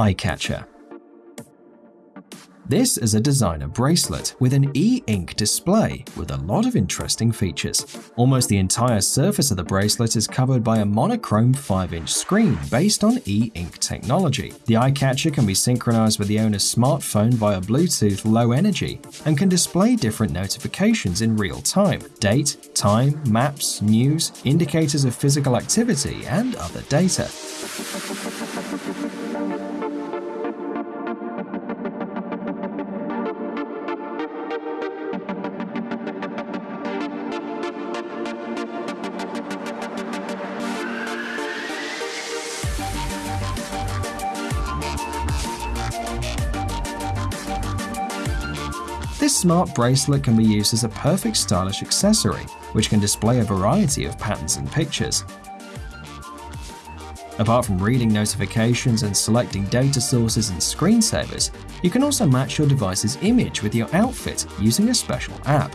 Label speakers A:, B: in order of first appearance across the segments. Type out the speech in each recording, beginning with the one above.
A: Eye Catcher this is a designer bracelet with an e-ink display with a lot of interesting features. Almost the entire surface of the bracelet is covered by a monochrome 5-inch screen based on e-ink technology. The eye catcher can be synchronized with the owner's smartphone via Bluetooth Low Energy and can display different notifications in real time – date, time, maps, news, indicators of physical activity, and other data. This smart bracelet can be used as a perfect stylish accessory, which can display a variety of patterns and pictures. Apart from reading notifications and selecting data sources and screensavers, you can also match your device's image with your outfit using a special app.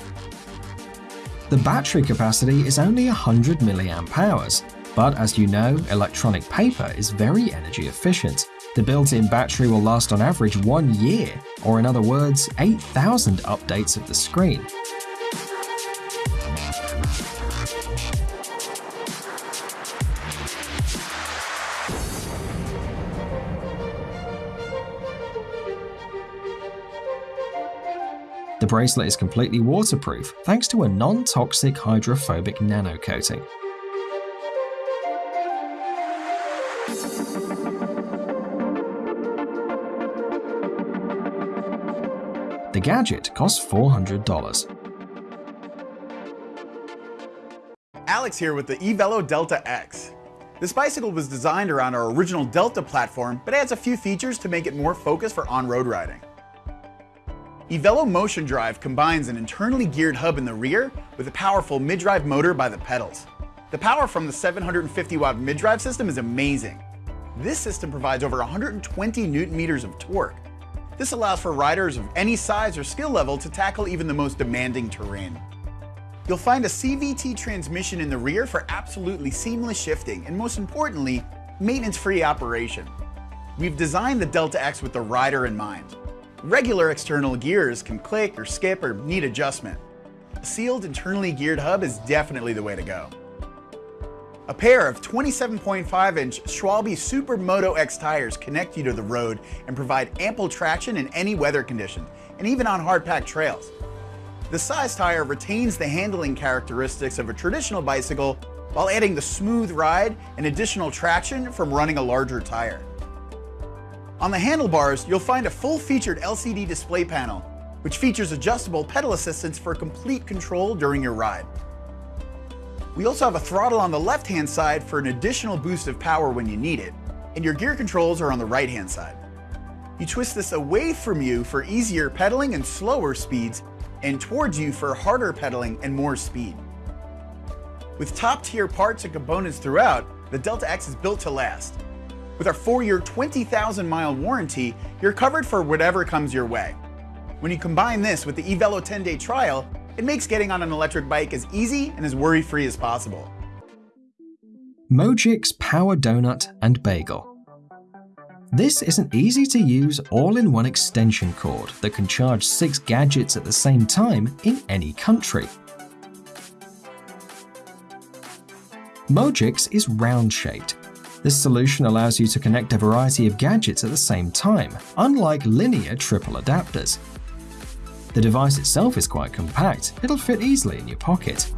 A: The battery capacity is only 100 mAh, but as you know, electronic paper is very energy efficient, the built-in battery will last on average one year, or in other words, 8,000 updates of the screen. The bracelet is completely waterproof thanks to a non-toxic hydrophobic nano gadget costs $400.
B: Alex here with the eVelo Delta X. This bicycle was designed around our original Delta platform, but adds a few features to make it more focused for on-road riding. eVelo Motion Drive combines an internally geared hub in the rear with a powerful mid-drive motor by the pedals. The power from the 750 watt mid-drive system is amazing. This system provides over 120 newton meters of torque, this allows for riders of any size or skill level to tackle even the most demanding terrain. You'll find a CVT transmission in the rear for absolutely seamless shifting and most importantly, maintenance-free operation. We've designed the Delta X with the rider in mind. Regular external gears can click or skip or need adjustment. A sealed internally geared hub is definitely the way to go. A pair of 27.5-inch Schwalbe Supermoto X tires connect you to the road and provide ample traction in any weather condition, and even on hard-packed trails. The size tire retains the handling characteristics of a traditional bicycle while adding the smooth ride and additional traction from running a larger tire. On the handlebars, you'll find a full-featured LCD display panel, which features adjustable pedal assistance for complete control during your ride. We also have a throttle on the left-hand side for an additional boost of power when you need it, and your gear controls are on the right-hand side. You twist this away from you for easier pedaling and slower speeds, and towards you for harder pedaling and more speed. With top-tier parts and components throughout, the Delta X is built to last. With our 4-year, 20,000-mile warranty, you're covered for whatever comes your way. When you combine this with the eVelo 10-day trial, it makes getting on an electric bike as easy and as worry-free as possible.
A: Mogics Power Donut and Bagel this is an easy-to-use all-in-one extension cord that can charge six gadgets at the same time in any country. Mogics is round-shaped. This solution allows you to connect a variety of gadgets at the same time, unlike linear triple adapters. The device itself is quite compact, it'll fit easily in your pocket.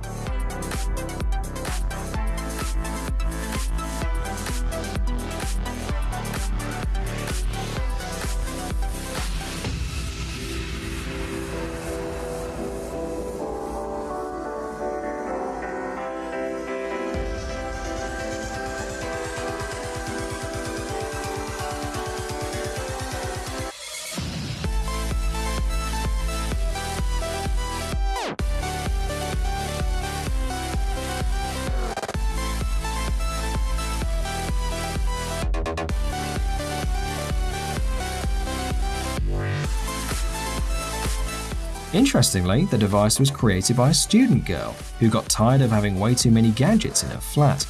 A: Interestingly, the device was created by a student girl who got tired of having way too many gadgets in her flat.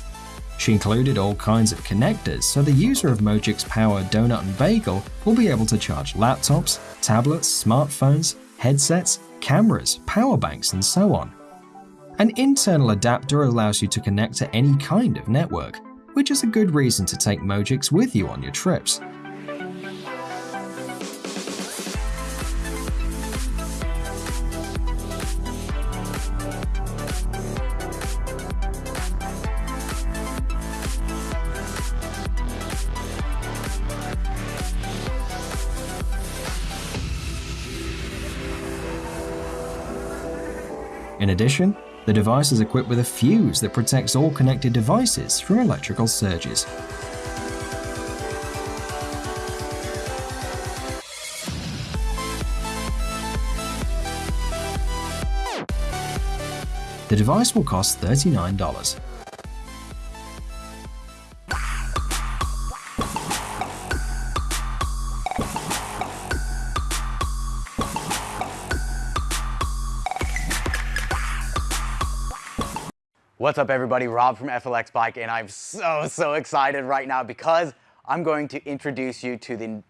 A: She included all kinds of connectors so the user of Mogics Power Donut and Bagel will be able to charge laptops, tablets, smartphones, headsets, cameras, power banks, and so on. An internal adapter allows you to connect to any kind of network, which is a good reason to take Mogics with you on your trips. In addition, the device is equipped with a fuse that protects all connected devices from electrical surges. The device will cost $39.
C: What's up everybody, Rob from FLX Bike and I'm so, so excited right now because I'm going to introduce you to the...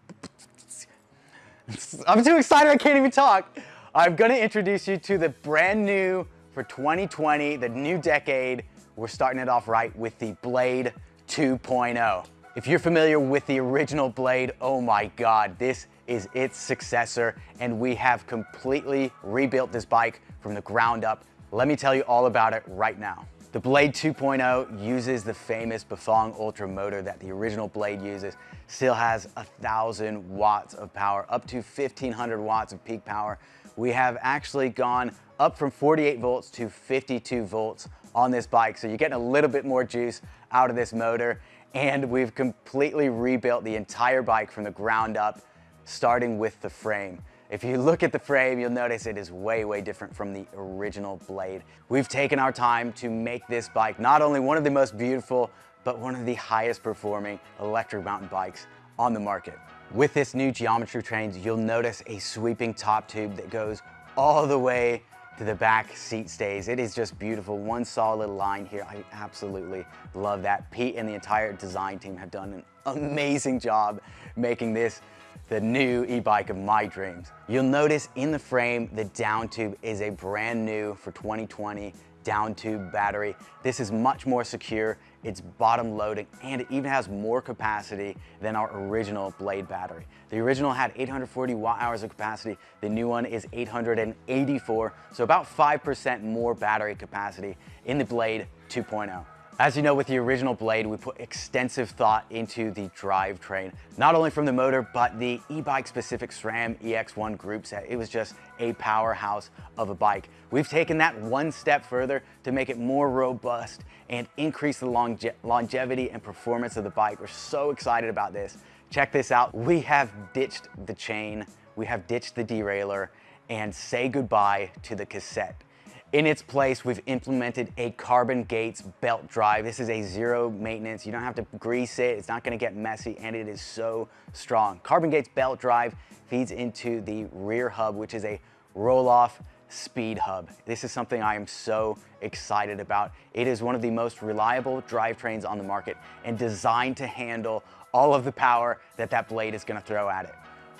C: I'm too excited I can't even talk. I'm gonna introduce you to the brand new for 2020, the new decade. We're starting it off right with the Blade 2.0. If you're familiar with the original Blade, oh my God, this is its successor and we have completely rebuilt this bike from the ground up. Let me tell you all about it right now. The Blade 2.0 uses the famous Bafang Ultra motor that the original Blade uses. Still has thousand watts of power, up to 1500 watts of peak power. We have actually gone up from 48 volts to 52 volts on this bike. So you're getting a little bit more juice out of this motor. And we've completely rebuilt the entire bike from the ground up, starting with the frame. If you look at the frame, you'll notice it is way, way different from the original Blade. We've taken our time to make this bike not only one of the most beautiful, but one of the highest performing electric mountain bikes on the market. With this new geometry trains, you'll notice a sweeping top tube that goes all the way to the back seat stays. It is just beautiful. One solid line here. I absolutely love that. Pete and the entire design team have done an amazing job making this the new e-bike of my dreams. You'll notice in the frame, the down tube is a brand new for 2020 down tube battery. This is much more secure, it's bottom loading, and it even has more capacity than our original Blade battery. The original had 840 watt hours of capacity, the new one is 884, so about 5% more battery capacity in the Blade 2.0. As you know, with the original Blade, we put extensive thought into the drivetrain, not only from the motor, but the e-bike specific SRAM EX1 group set. It was just a powerhouse of a bike. We've taken that one step further to make it more robust and increase the longe longevity and performance of the bike. We're so excited about this. Check this out. We have ditched the chain, we have ditched the derailleur, and say goodbye to the cassette. In its place, we've implemented a Carbon Gates belt drive. This is a zero maintenance. You don't have to grease it. It's not gonna get messy and it is so strong. Carbon Gates belt drive feeds into the rear hub, which is a Rohloff speed hub. This is something I am so excited about. It is one of the most reliable drivetrains on the market and designed to handle all of the power that that blade is gonna throw at it.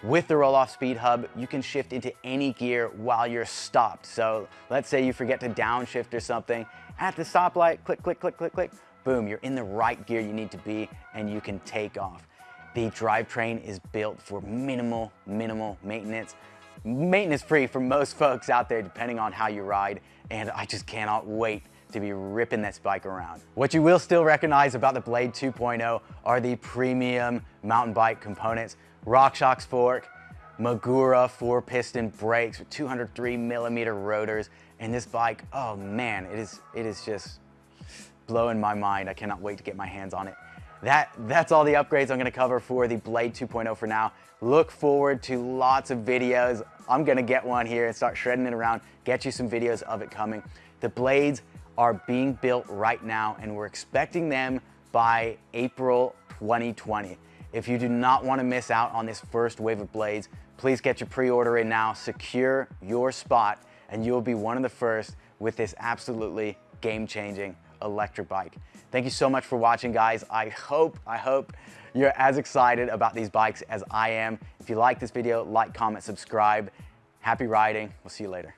C: With the Rohloff speed hub, you can shift into any gear while you're stopped. So let's say you forget to downshift or something. At the stoplight, click, click, click, click, click, boom, you're in the right gear you need to be and you can take off. The drivetrain is built for minimal, minimal maintenance. Maintenance free for most folks out there, depending on how you ride. And I just cannot wait to be ripping this bike around. What you will still recognize about the Blade 2.0 are the premium mountain bike components. RockShox fork, Magura four piston brakes with 203 millimeter rotors. And this bike, oh man, it is, it is just blowing my mind. I cannot wait to get my hands on it. That, that's all the upgrades I'm gonna cover for the Blade 2.0 for now. Look forward to lots of videos. I'm gonna get one here and start shredding it around, get you some videos of it coming. The blades are being built right now and we're expecting them by April 2020. If you do not want to miss out on this first wave of blades, please get your pre-order in now, secure your spot, and you'll be one of the first with this absolutely game-changing electric bike. Thank you so much for watching, guys. I hope, I hope you're as excited about these bikes as I am. If you like this video, like, comment, subscribe. Happy riding. We'll see you later.